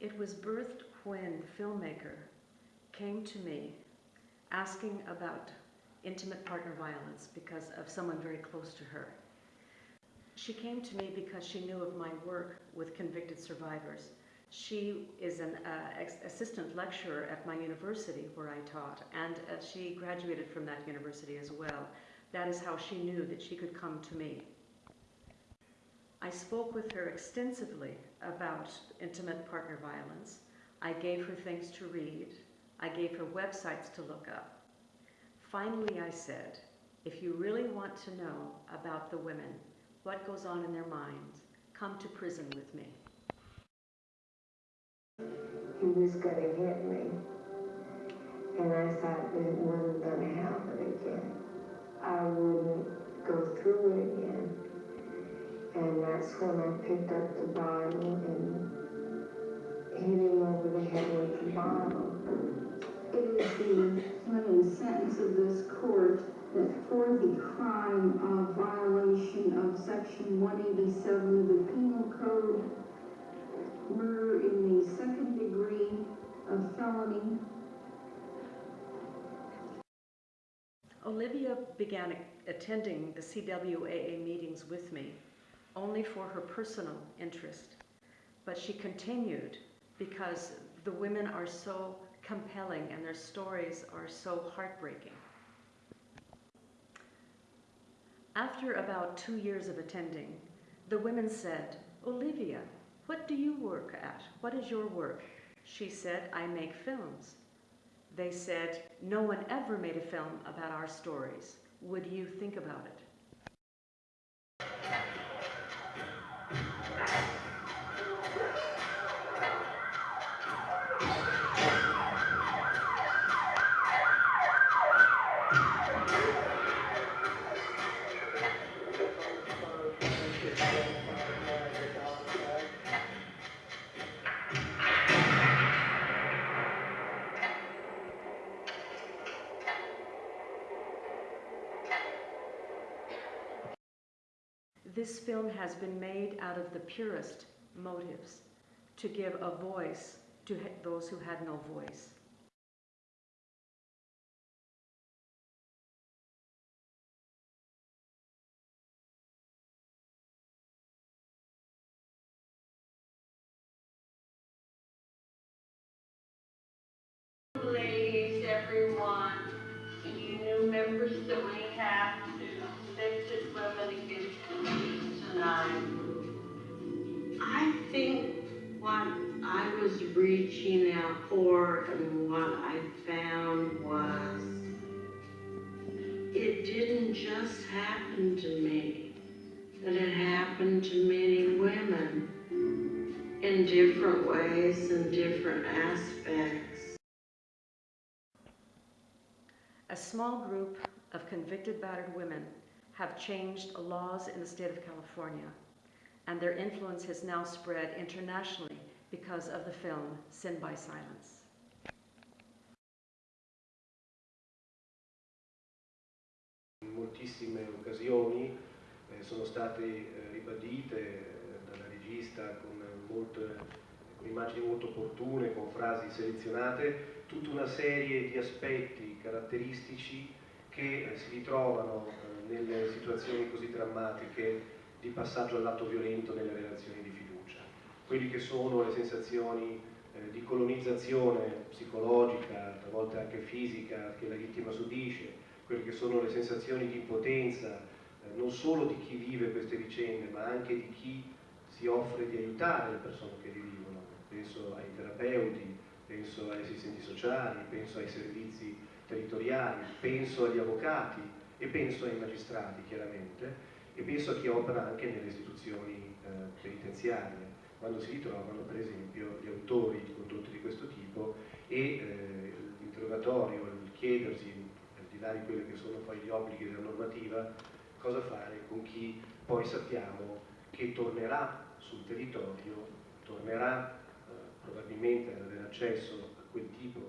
It was birthed when the filmmaker came to me asking about intimate partner violence because of someone very close to her. She came to me because she knew of my work with convicted survivors. She is an uh, assistant lecturer at my university where I taught, and uh, she graduated from that university as well. That is how she knew that she could come to me. I spoke with her extensively about intimate partner violence. I gave her things to read. I gave her websites to look up. Finally, I said, if you really want to know about the women, what goes on in their minds, come to prison with me. He was going to hit me. And I thought it wasn't going to happen again. Bible. It is the limited sentence of this court that for the crime of violation of section one eighty-seven of the penal code, murder in the second degree of felony, Olivia began attending the CWAA meetings with me only for her personal interest, but she continued because the women are so compelling and their stories are so heartbreaking. After about two years of attending, the women said, Olivia, what do you work at? What is your work? She said, I make films. They said, no one ever made a film about our stories. Would you think about it? This film has been made out of the purest motives to give a voice to those who had no voice. Ladies, everyone, any new members that we have think what I was reaching out for and what I found was it didn't just happen to me, that it happened to many women in different ways and different aspects. A small group of convicted battered women have changed laws in the state of California, and their influence has now spread internationally because of the film Sin by Silence. In moltissime occasioni eh, sono state eh, ribadite eh, dalla regista con, molte, con immagini molto opportune, con frasi selezionate, tutta una serie di aspetti caratteristici che eh, si ritrovano eh, nelle situazioni così drammatiche di passaggio all'atto violento nelle relazioni di fiducia. Quelli che sono le sensazioni eh, di colonizzazione psicologica, a volte anche fisica, che la vittima subisce, quelle che sono le sensazioni di impotenza, eh, non solo di chi vive queste vicende, ma anche di chi si offre di aiutare le persone che li vivono. Penso ai terapeuti, penso agli assistenti sociali, penso ai servizi territoriali, penso agli avvocati e penso ai magistrati chiaramente e penso a chi opera anche nelle istituzioni eh, penitenziarie, quando si ritrovano per esempio gli autori di condotte di questo tipo e eh, l'interrogatorio, il chiedersi, al di là di quelli che sono poi gli obblighi della normativa, cosa fare con chi poi sappiamo che tornerà sul territorio, tornerà probabilmente ad avere accesso a quel tipo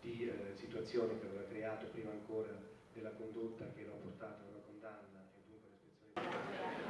di eh, situazione che aveva creato prima ancora della condotta che lo ha portato a una condanna